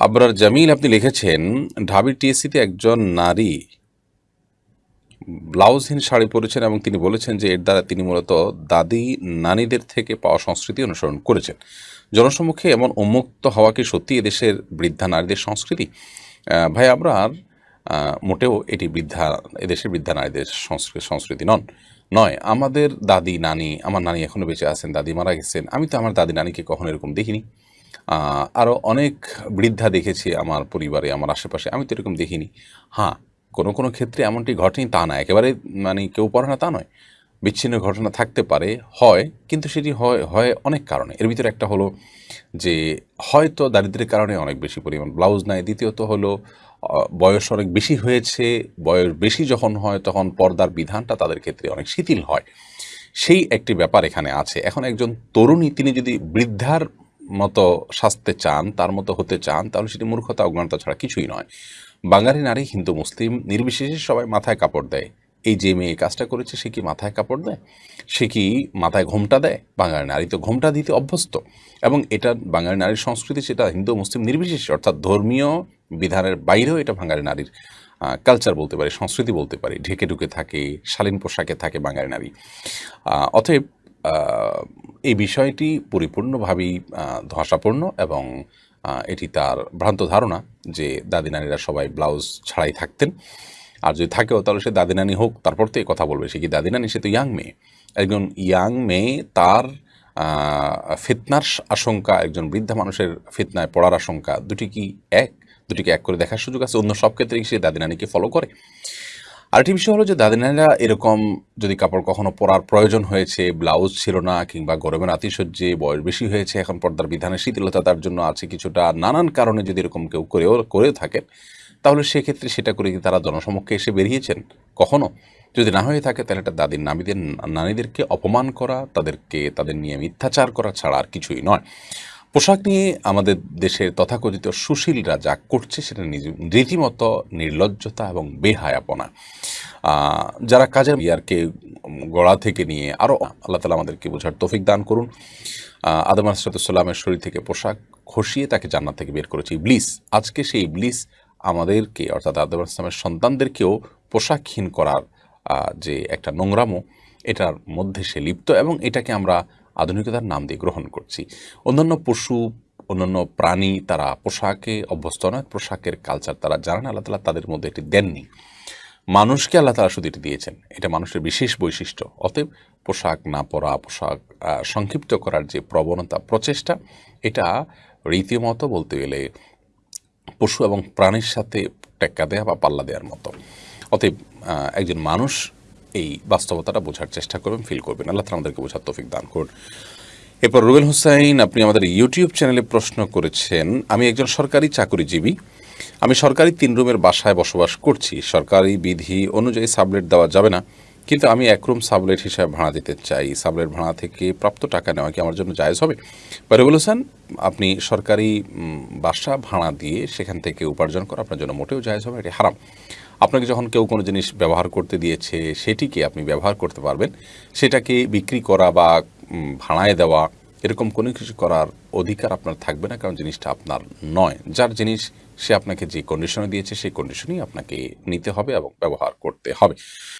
আবরার জামিল আপনি লিখেছেন ঢাবির টিএসসিতে একজন নারী ব্লাউজহীন শাড়ি পরেছেন এবং তিনি বলেছেন যে এর দ্বারা তিনি মূলত দাদি নানীদের থেকে পাওয়া সংস্কৃতি অনুসরণ করেছেন। জনসম্মুখে এমন উন্মুক্ত হওয়া কি সত্যি এদেশের বৃদ্ধা নারীদের সংস্কৃতি? ভাই আবরার মোটেও এটি বৃদ্ধা, এদেশের বৃদ্ধা নারীদের সংস্কৃতি নন। নয়, আমাদের দাদি নানি, আমার নানি এখনও বেঁচে আছেন, দাদি মারা গেছেন, আমি তো আমার দাদি নানিকে কখনো এরকম দেখিনি। আরও অনেক বৃদ্ধা দেখেছি আমার পরিবারে, আমার আশেপাশে। আমি তো এরকম দেখিনি। হ্যাঁ কোনো কোনো ক্ষেত্রে এমনটি ঘটেনি, তা না। একেবারে মানে কেউ পড়ে না তা নয়। বিচ্ছিন্ন ঘটনা থাকতে পারে, হয়, কিন্তু সেটি হয় হয় অনেক কারণে। এর ভিতরে একটা হলো যে, হয়তো দারিদ্র্যের কারণে অনেক বেশি পরিমাণ ব্লাউজ নেয় দ্বিতীয়ত হলো বয়স অনেক বেশি হয়েছে। বয়স বেশি যখন হয়, তখন পর্দার বিধানটা তাদের ক্ষেত্রে অনেক শিথিল হয়। সেই একটি ব্যাপার এখানে আছে। এখন একজন তরুণী, তিনি যদি বৃদ্ধার মতো সাজতে চান, তার মতো হতে চান, তাহলে সেটি মূর্খতা, অজ্ঞানতা ছাড়া কিছুই নয়। বাঙালি নারী, হিন্দু, মুসলিম নির্বিশেষে সবাই মাথায় কাপড় দেয়। এই যে মেয়ে কাজটা করেছে, সে কি মাথায় কাপড় দেয়? সে কি মাথায় ঘোমটা দেয়? বাঙালি নারী তো ঘোমটা দিতে অভ্যস্ত। এবং এটা বাঙালি নারীর সংস্কৃতি, সেটা হিন্দু, মুসলিম নির্বিশেষে, অর্থাৎ ধর্মীয় বিধানের বাইরেও এটা বাঙালি নারীর কালচার বলতে পারি, সংস্কৃতি বলতে পারি। ঢেকে ঢুকে থাকে, শালীন পোশাকে থাকে বাঙালি নারী। অতএব এই বিষয়টি পরিপূর্ণভাবেই ধসাপূর্ণ এবং এটি তার ভ্রান্ত ধারণা যে দাদি নারীরা সবাই ব্লাউজ ছাড়াই থাকতেন। আর যদি থাকেও, তাহলে সে দাদি নানি হোক, তারপর তো কথা বলবে সে কি দাদি নানি সে তো ইয়াং মেয়ে। একজন ইয়াং মেয়ে তার ফিতনার আশঙ্কা, একজন বৃদ্ধা মানুষের ফিতনায় পড়ার আশঙ্কা, দুটি কি এক? দুটিকে এক করে দেখার সুযোগ আছে? অন্য সব ক্ষেত্রেই সে দাদি নানিকে ফলো করে। আরেকটি বিষয় হলো যে দাদিনারা এরকম যদি কাপড় কখনো পরার প্রয়োজন হয়েছে, ব্লাউজ ছিল না কিংবা গরমের আতিশয্যে বয়স বেশি হয়েছে, এখন পর্দার বিধানে শিথিলতা তার জন্য আছে কিছুটা, নানান কারণে যদি এরকম কেউ করেও, করে থাকেন, তাহলে সেক্ষেত্রে সেটা করে কি তারা জনসমক্ষে এসে বেরিয়েছেন। কখনো? যদি না হয়ে থাকে, তাহলে এটা দাদির নামীদের নারীদেরকে অপমান করা, তাদেরকে, তাদের নিয়ে মিথ্যাচার করা ছাড়া আর কিছুই নয়। পোশাক নিয়ে আমাদের দেশের তথাকথিত সুশীলরা যা করছে সেটা রীতিমতো নির্লজ্জতা এবং বেহায়াপনা। যারা কাজের ইয়ারকে গড়া থেকে নিয়ে আরও আল্লাহ তালা আমাদেরকে বোঝার তৌফিক দান করুন। আদম আসরাতুসাল্লামের শরীর থেকে পোশাক খসিয়ে তাকে জান্নাত থেকে বের করেছে ইবলিস। আজকে সেই ইবলিস আমাদেরকে, অর্থাৎ আদম আসলামের সন্তানদেরকেও পোশাকহীন করার যে একটা নোংরামো, এটার মধ্যে সে লিপ্ত এবং এটাকে আমরা আধুনিকতার নাম দিয়ে গ্রহণ করছি। অন্যান্য পশু, অন্যান্য প্রাণী তারা পোশাকে অভ্যস্ত নয়, পোশাকের কালচার তারা জানেন, আল্লাহ তালা তাদের মধ্যে এটি দেননি। মানুষকে আল্লাহ তালা শুধু এটি দিয়েছেন। এটা মানুষের বিশেষ বৈশিষ্ট্য। অতএব পোশাক না পরা, পোশাক সংক্ষিপ্ত করার যে প্রবণতা, প্রচেষ্টা, এটা রীতিমতো বলতে গেলে পশু এবং প্রাণীর সাথে টেক্কা দেওয়া বা পাল্লা দেওয়ার মতো। অতএব একজন মানুষ এই বাস্তবতাটা বোঝার চেষ্টা করবেন ফিল করবেন। আল্লাহ তালা আমাদেরকে বোঝার তৌফিক দান করুন। এরপর রুবেল হুসাইন, আপনি আমাদের ইউটিউব চ্যানেলে প্রশ্ন করেছেন, আমি একজন সরকারি চাকরিজীবী। আমি সরকারি তিন রুমের বাসায় বসবাস করছি। সরকারি বিধি অনুযায়ী সাবলেট দেওয়া যাবে না। কিন্তু আমি এক রুম সাবলেট হিসাবে ভাড়া দিতে চাই। সাবলেট ভাড়া থেকে প্রাপ্ত টাকা নেওয়া কি আমার জন্য জায়জ হবে? বা রুবেল হোসেন আপনি সরকারি বাসা ভাড়া দিয়ে সেখান থেকে উপার্জন করা আপনার জন্য মোটেও জায়জ হবে এটি হারাম। আপনাকে যখন কেউ কোনো জিনিস ব্যবহার করতে দিয়েছে, সেটিকে আপনি ব্যবহার করতে পারবেন। সেটাকে বিক্রি করা বা ভাড়ায় দেওয়া, এরকম কোনো কিছু করার অধিকার আপনার থাকবে না, কারণ জিনিসটা আপনার নয়। যার জিনিস সে আপনাকে যে কন্ডিশনে দিয়েছে, সেই কন্ডিশনেই আপনাকে নিতে হবে এবং ব্যবহার করতে হবে।